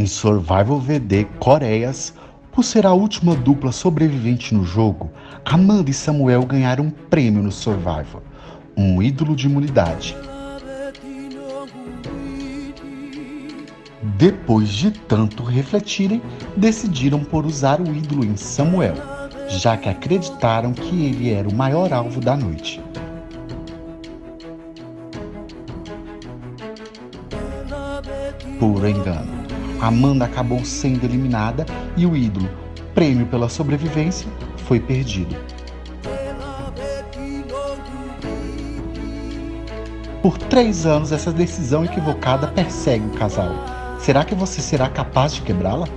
Em Survival VD Coreias, por ser a última dupla sobrevivente no jogo, Amanda e Samuel ganharam um prêmio no Survival, um ídolo de imunidade. Depois de tanto refletirem, decidiram por usar o ídolo em Samuel, já que acreditaram que ele era o maior alvo da noite. Por engano, Amanda acabou sendo eliminada e o ídolo, prêmio pela sobrevivência, foi perdido. Por três anos, essa decisão equivocada persegue o casal. Será que você será capaz de quebrá-la?